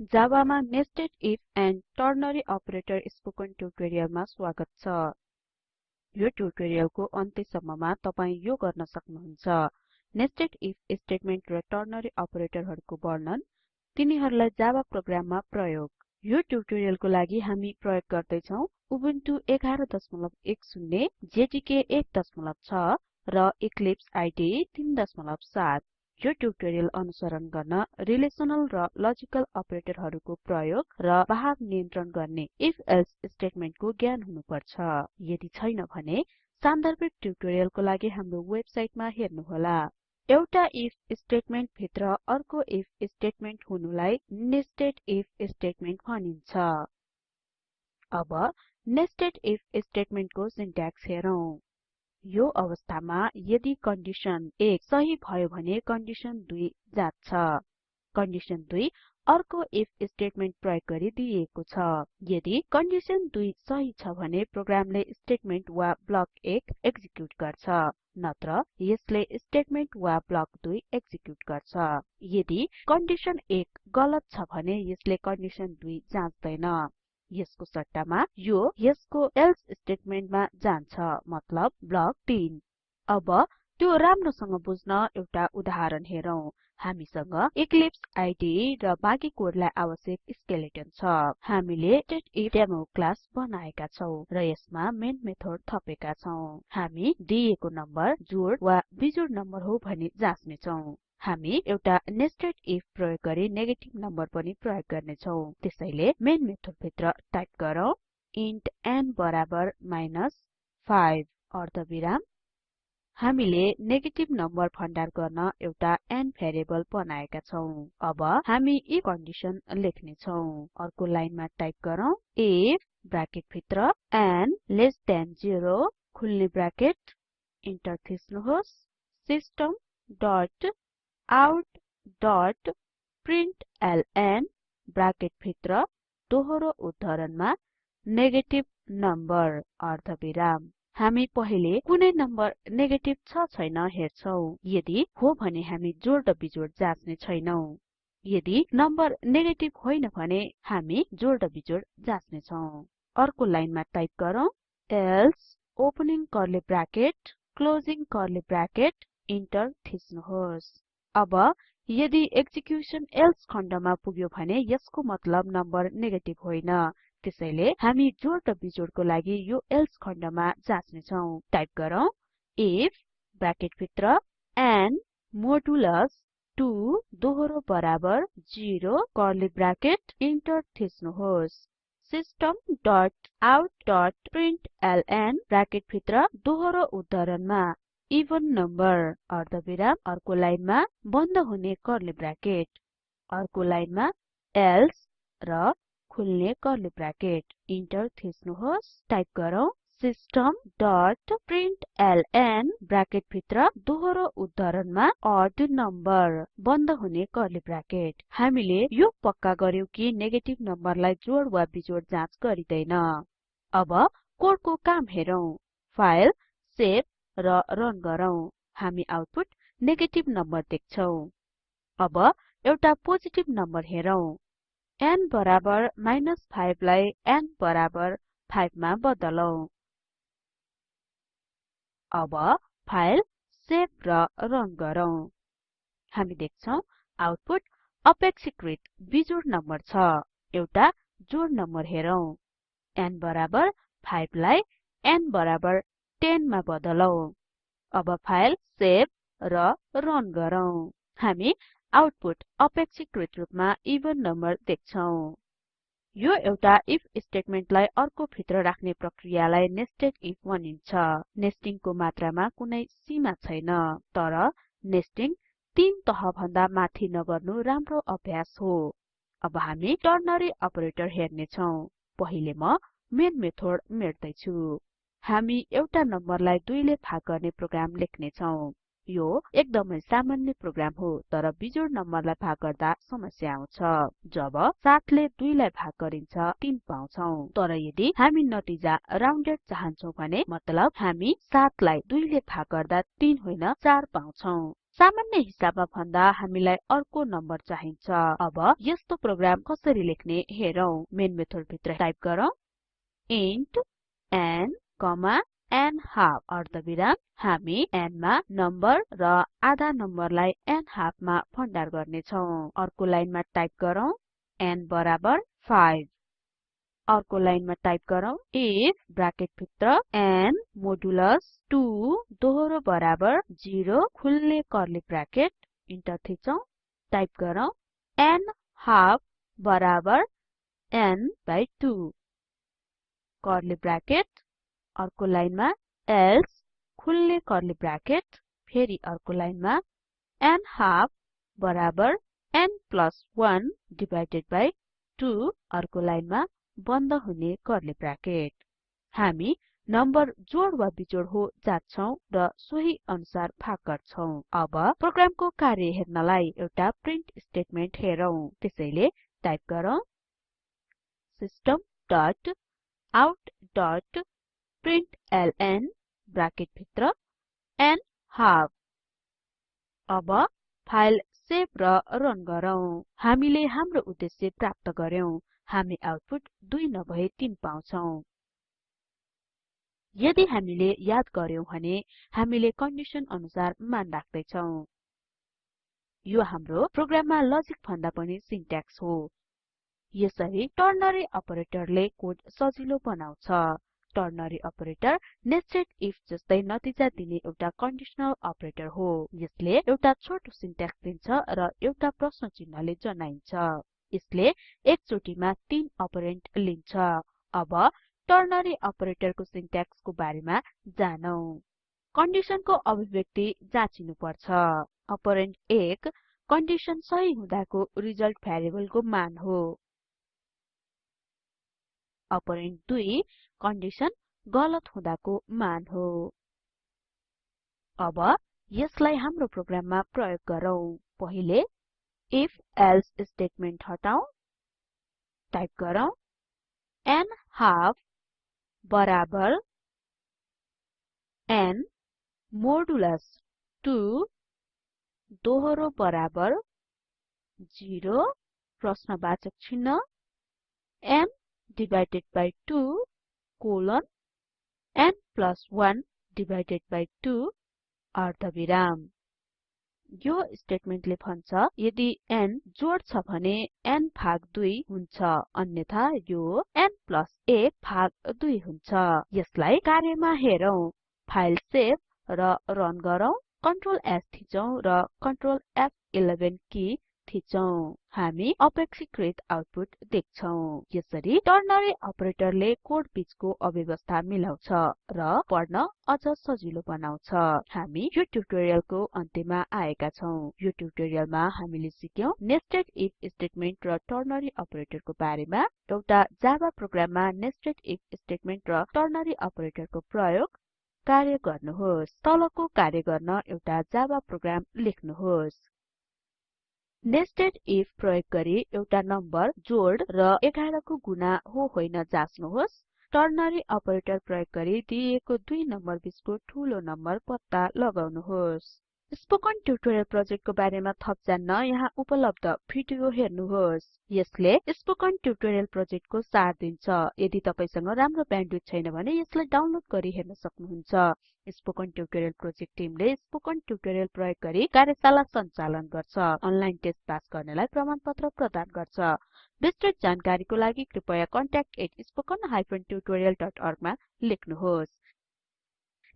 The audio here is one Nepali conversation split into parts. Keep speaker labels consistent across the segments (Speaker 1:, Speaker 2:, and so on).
Speaker 1: जावामा nested if and ternary operator spoken ट्युटोरियलमा स्वागत छ। यो ट्युटोरियलको अन्त्यसम्ममा तपाई यो गर्न सक्नुहुन्छ। नेस्टेड इफ स्टेटमेन्ट र टर्नरी अपरेटरहरुको वर्णन तिनीहरुलाई जावा प्रोग्राममा प्रयोग। यो ट्युटोरियलको लागि हामी प्रयोग गर्दै छौं उबुन्टु 1110 जेडीके 16 र इक्लिप्स इडे 37 यो ट्युटोरियल अनुसरण गर्न रिलेसनल र लजिकल अपरेटरहरुको प्रयोग र भाग नियन्त्रण गर्ने if एल्से स्टेटमेन्टको ज्ञान हुनुपर्छ। यदि छैन भने सान्दर्भिक ट्युटोरियलको लागि हाम्रो वेबसाइटमा हेर्नुहोला। एउटा if स्टेटमेन्ट भित्र अर्को if स्टेटमेन्ट हुनुलाई नेस्टेड if स्टेटमेन्ट भनिन्छ। अब नेस्टेड if स्टेटमेन्टको सिन्ट्याक्स हेरौं। यो अवस्थामा यदि कन्डिसन 1 सही भयो भने कन्डिसन 2 जाँच्छ। कन्डिसन 2 अर्को इफ स्टेटमेन्ट प्रयोग गरी दिइएको छ। यदि कन्डिसन 2 सही छ भने प्रोग्रामले स्टेटमेन्ट वा ब्लक 1 एक्जिक्युट गर्छ नत्र यसले स्टेटमेन्ट वा ब्लक 2 एक्जिक्युट गर्छ। यदि कन्डिसन 1 गलत छ भने यसले कन्डिसन 2 जाँच्दैन। यसको सट्टामा यो यसको एल्से स्टेटमेन्टमा जान्छ मतलब ब्लक 3 अब त्यो राम्रोसँग बुझ्न एउटा उदाहरण हेरौं। हामीसँग इक्लिप्स इडे र बाँकी कोडलाई आवश्यक स्केलेटन छ। हामीले डेमो क्लास बनाएका छौं र यसमा मेन मेथड थपेका छौं। हामी दिएको नम्बर जोड वा बिजोड नम्बर हो भनी जाँच्ने छौं हामी एउटा नेस्टेड इफ प्रयोग गरी नेगेटिभ नम्बर पनि प्रयोग गर्ने छौं त्यसैले मेन मेथड भित्र टाइप गरौँ। इन्ट n बराबर माइनस 5 अर्धविराम। हामीले नेगेटिभ नम्बर भण्डार गर्न एउटा n भेरिएबल बनाएका छौं। अब हामी यी कन्डिसन लेख्ने छौं अर्को लाइनमा टाइप गरौँ। इफ ब्राकेट भित्र n लेस देन 0 खुल्ने ब्राकेट। इन्टर थिच्नुहोस्। System dot out dot println bracket भित्र दोहोरो उद्धरणमा नेगेटिभ नम्बर अर्धविराम। हामी पहिले कुनै नम्बर नेगेटिभ छ छैन हेर्छौं। यदि हो भने हामी जोड बिजोड जाँच्ने छैनौं। यदि नम्बर नेगेटिभ होइन भने हामी जोड बिजोड जाँच्ने छौं अर्को लाइनमा टाइप गरौँ। Opening curly bracket closing curly bracket enter थिच्नुहोस्। अब यदि एक्जिक्युसन एल्से खण्डमा पुग्यो भने यसको मतलब नम्बर नेगेटिभ होइन। त्यसैले हामी जोड र बिजोडको लागि यो एल्से खण्डमा जाँच्ने छौं टाइप गरौँ इफ ब्राकेट भित्र n मोडुलस 2 दोहोरो बराबर 0 कर्ली ब्राकेट इन्टर थिच्नुहोस्। System dot out dot println bracket भित्र दोहोरो उद्धरणमा। इभन नम्बर अर्धविराम अर्को लाइनमा बन्द हुने कर्ली ब्राकेट अर्को लाइनमा एल्से र खुल्ने कर्ली ब्राकेट इन्टर थिच्नुहोस्। टाइप गरौँ। सिस्टम डट प्रिन्टलन ब्राकेट भित्र दोहोरो उद्धरणमा अड नम्बर बन्द हुने कर्ली ब्राकेट हामीले यो पक्का गर्यौं कि नेगेटिभ नम्बरलाई जोड वा बिजोड जाँच गरिदैन। अब कोडको काम हेरौं। फाइल सेभ र रन गरौँ। हामी आउटपुट नेगेटिभ नम्बर देख्छौं। अब एउटा पोजिटिभ नम्बर हेरौं। n बराबर 5 लाई n बराबर 5 मा बदलौं। अब फाइल सेभ र रन गरौँ। हामी देख्छौं आउटपुट अपेक्षाकृत बिजोड नम्बर छ। एउटा जोड नम्बर हेरौं। n बराबर 5 लाई n बराबर 10 मा बदलौं। अब फाइल सेभ र रन गरौँ। हामी आउटपुट अपेक्षाकृत रूपमा इभन नम्बर देख्छौं। यो एउटा इफ स्टेटमेन्टलाई अर्को भित्र राख्ने प्रक्रियालाई नेस्टेड इफ भनिन्छ। नेस्टिङको मात्रामा कुनै सीमा छैन तर नेस्टिङ तीन तह भन्दा माथि नगर्नु राम्रो अभ्यास हो। अब हामी टर्नरी अपरेटर हेर्ने छौं पहिले म मेन मेथड मेट्दै छु हामी एउटा नम्बरलाई 2 ले भाग गर्ने प्रोग्राम लेख्ने छौं यो एकदमै सामान्य प्रोग्राम हो तर बिजोड नम्बरलाई भाग गर्दा समस्या आउँछ। जब 7 ले 2 लाई भाग गरिन्छ 3 पाउँछौं। तर यदि हामी नतिजा राउन्डेड चाहन्छौं भने मतलब हामी 7 लाई 2 ले भाग गर्दा 3 होइन 4 पाउँछौं। सामान्य हिसाबमा भन्दा हामीलाई अर्को नम्बर चाहिन्छ। अब यस्तो प्रोग्राम कसरी लेख्ने हेरौं। मेन मेथड भित्र टाइप गरौँ। इन्ट n n half अर्धविराम हामी n मा नम्बर र आधा नम्बरलाई n half मा भण्डार गर्ने छौं अर्को लाइनमा टाइप गरौँ n बराबर 5 अर्को लाइनमा टाइप गरौँ इफ ब्राकेट भित्र n मोडुलस 2 दोहोरो बराबर 0 खुल्ले कर्ली ब्राकेट इन्टर थिचौं। टाइप गरौँ n हाफ बराबर n बाइ 2 कर्ली ब्राकेट अर्को लाइनमा एल्से खुल्ले कर्ली ब्राकेट फेरि अर्को लाइनमा n हाफ बराबर n 1 डिभाइडेड बाइ 2 अर्को लाइनमा बन्द हुने कर्ली ब्राकेट। हामी नम्बर जोड वा बिजोड हो जाच्छौं र सोही अनुसार भाग गर्छौं। अब प्रोग्रामको कार्य हेर्नलाई एउटा प्रिन्ट स्टेटमेन्ट हेरौं। त्यसैले टाइप गरौँ। System dot out dot println bracket भित्र n हाफ अब फाइल सेभ र रन गरौँ। हामीले हाम्रो उद्देश्य प्राप्त गर्यौं हामी आउटपुट 2 नभए 3 पाउँछौं। यदि हामीले याद गर्यौं भने हामीले कन्डिसन अनुसार मान राख्दै छौं यो हाम्रो प्रोग्राममा लजिक भन्दा पनि सिन्ट्याक्स हो। यसरी टर्नरी अपरेटरले कोड सजिलो बनाउँछ। टर्नरी अपरेटर नेस्टेड इफ जस्तै नतिजा दिने एउटा कन्डिसनल अपरेटर हो। यसले एउटा छोटो सिन्ट्याक्स दिन्छ र एउटा प्रश्न चिन्हले जनाइन्छ। यसले एकचोटीमा 3 अपरेन्ड लिन्छ। अब टर्नरी अपरेटरको बारेमा जानौं। कन्डिसनको अभिव्यक्ति जाँचिनु पर्छ अपरेन्ड 1 कन्डिसन सही हुँदाको रिजल्ट भ्यारिएबलको मान हो। अपरेन्ड 2 कन्डिसन गलत हुँदाको मान हो। अब यसलाई हाम्रो प्रोग्राममा प्रयोग गरौँ। पहिले if else स्टेटमेन्ट हटाऊ टाइप गरौँ n हाफ बराबर n मोडुलस 2 दोहोरो बराबर 0 प्रश्नवाचक चिन्ह n divided by 2 colon n 1 divided by 2 अर्धविराम यो स्टेटमेन्टले भन्छ यदि n जोड छ भने n भाग 2 हुन्छ अन्यथा यो n 1 भाग 2 हुन्छ। यसलाई कार्यमा हेरौं फाइल सेभ र रन गरौँ कन्ट्रोल S थिचौं र कन्ट्रोल F11 की थिचौं हामी अपेक्षाकृत आउटपुट देख्छौं। यसरी टर्नरी अपरेटरले कोड बीचको अव्यवस्था मिलाउँछ र पढ्न अझ सजिलो बनाउँछ। हामी यो ट्युटोरियलको अन्त्यमा आएका छौं। यो ट्युटोरियलमा हामीले सिक्यौं नेस्टेड इफ स्टेटमेन्ट र टर्नरी अपरेटरको बारेमा एउटा जावा प्रोग्राममा नेस्टेड इफ स्टेटमेन्ट र टर्नरी अपरेटरको प्रयोग कार्य गर्नुहोस्। तलको कार्य गर्न एउटा जावा प्रोग्राम लेख्नुहोस्। नेस्टेड इफ प्रयोग गरी एउटा नम्बर जोड र 11 को गुणा हो होइन जाँच्नुहोस्। टर्नरी अपरेटर प्रयोग गरी दिइएको दुई नम्बर बीचको ठूलो नम्बर पत्ता लगाउनुहोस्। स्पोकन ट्युटोरियल प्रोजेक्टको बारेमा थप जान्न यहाँ उपलब्ध भिडियो हेर्नुहोस्। यसले स्पोकन ट्युटोरियल प्रोजेक्टको सार दिन्छ। यदि तपाईसँग राम्रो ब्यान्डविड्थ छैन भने यसलाई डाउनलोड गरी हेर्न सक्नुहुन्छ। स्पोकन ट्युटोरियल प्रोजेक्ट टिमले स्पोकन ट्युटोरियल प्रयोग गरी कार्यशाला सञ्चालन गर्छ। अनलाइन टेस्ट पास गर्नेलाई प्रमाणपत्र प्रदान गर्छ। विस्तृत जानकारीको लागि कृपया contact@spoken tutorialorg मा लेख्नुहोस्।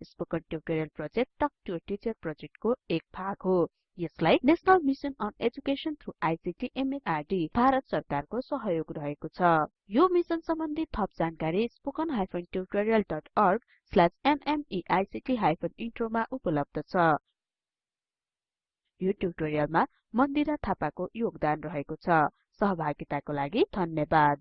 Speaker 1: Spoken tutorial project talk to teacher प्रोजेक्टको एक भाग हो। यसलाई national mission on education through ICT MHRD Bharat सरकारको सहयोग रहेको छ। यो मिसन सम्बन्धी थप जानकारी nmeict हाइफेन इन्ट्रोमा उपलब्ध छ। यो ट्युटोरियलमा मन्दिरा थापाको योगदान रहेको छ। सहभागिताको लागि धन्यवाद।